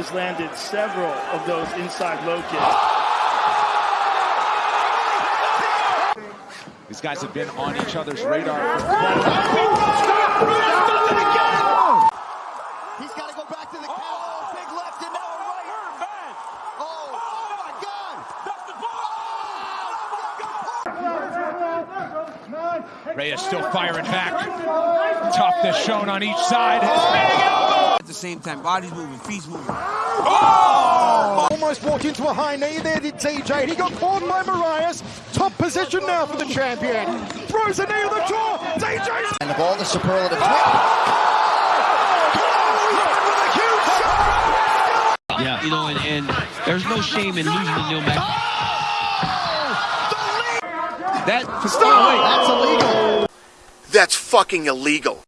has landed several of those inside low kicks. These guys have been on each other's radar. He's got to go back to the count. Oh, big left and now a right. Oh, my God. Reyes still firing back. Toughness shown on each side. Spinning elbow. At the same time, body's moving, feet's moving. Oh! Almost walked into a high knee there, did TJ. He got caught by Marias. Top position now for the champion. Throws a knee on the jaw. TJ. And the ball, the superlative. Yeah, you know, and, and there's no shame in losing to Neil Mac. Oh! That oh, That's illegal. That's fucking illegal.